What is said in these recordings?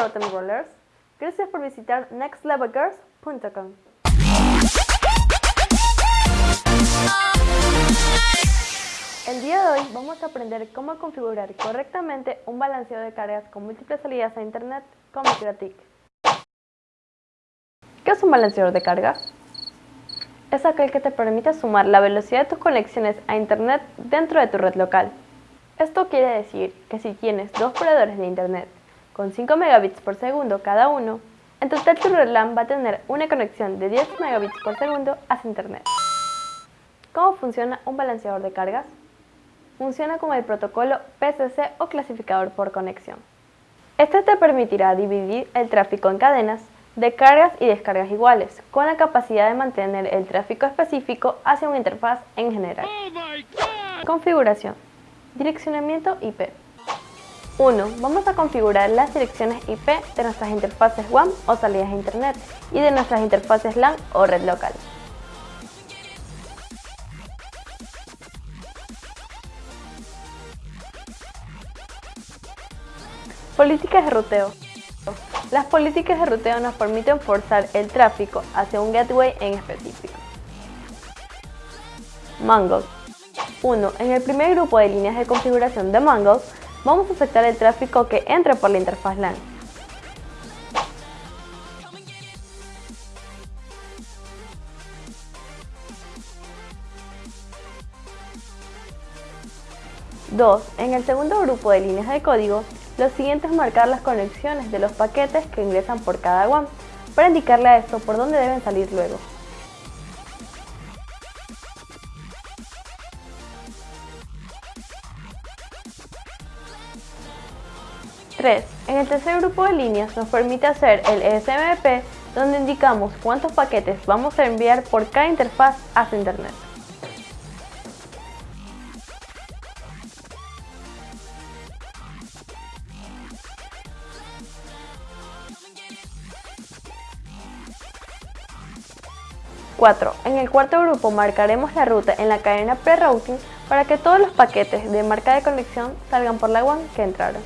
Rotten Rollers. Gracias por visitar nextlevelgirls.com. El día de hoy vamos a aprender cómo configurar correctamente un balanceo de cargas con múltiples salidas a internet con MikroTik. ¿Qué es un balanceador de cargas? Es aquel que te permite sumar la velocidad de tus conexiones a internet dentro de tu red local. Esto quiere decir que si tienes dos proveedores de internet con 5 megabits por segundo cada uno, en total tu red LAN va a tener una conexión de 10 megabits por segundo hacia internet. ¿Cómo funciona un balanceador de cargas? Funciona con el protocolo PCC o clasificador por conexión. Este te permitirá dividir el tráfico en cadenas de cargas y descargas iguales, con la capacidad de mantener el tráfico específico hacia una interfaz en general. Configuración. Direccionamiento IP. 1. Vamos a configurar las direcciones IP de nuestras interfaces WAN o salidas a Internet y de nuestras interfaces LAN o red local. Políticas de ruteo. Las políticas de ruteo nos permiten forzar el tráfico hacia un gateway en específico. Mango. 1. En el primer grupo de líneas de configuración de Mango, vamos a aceptar el tráfico que entre por la interfaz LAN. Dos, en el segundo grupo de líneas de código, lo siguiente es marcar las conexiones de los paquetes que ingresan por cada WAN, para indicarle a esto por dónde deben salir luego. 3. En el tercer grupo de líneas nos permite hacer el SMP donde indicamos cuántos paquetes vamos a enviar por cada interfaz hacia Internet. En el cuarto grupo marcaremos la ruta en la cadena pre-routing para que todos los paquetes de marca de conexión salgan por la WAN que entraron.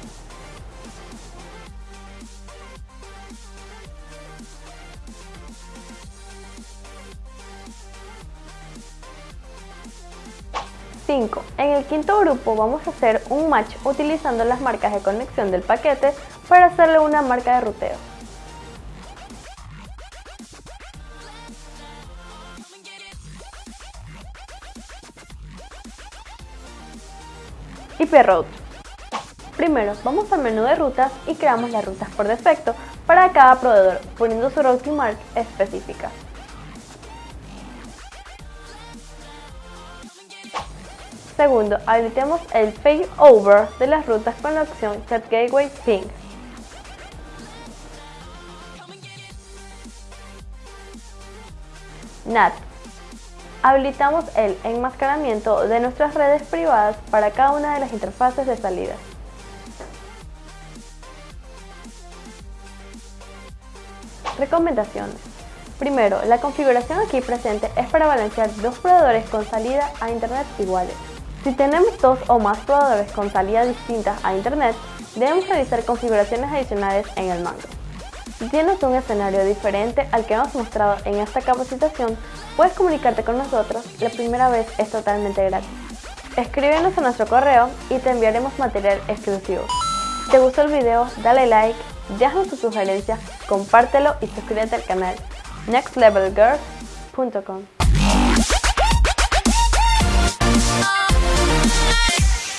5. En el quinto grupo vamos a hacer un match utilizando las marcas de conexión del paquete para hacerle una marca de ruteo. IP. Primero, vamos al menú de rutas y creamos las rutas por defecto para cada proveedor, poniendo su routing mark específica. Segundo, habilitemos el failover de las rutas con la opción Chat Gateway Ping. NAT. Habilitamos el enmascaramiento de nuestras redes privadas para cada una de las interfaces de salida. Recomendaciones. Primero, la configuración aquí presente es para balancear dos proveedores con salida a Internet iguales. Si tenemos dos o más proveedores con salida distintas a Internet, debemos realizar configuraciones adicionales en el mango. Si tienes un escenario diferente al que hemos mostrado en esta capacitación, puedes comunicarte con nosotros, la primera vez es totalmente gratis. Escríbenos a nuestro correo y te enviaremos material exclusivo. Si te gustó el video, dale like, déjanos tu sugerencia, compártelo y suscríbete al canal nextlevelgirls.com Peace.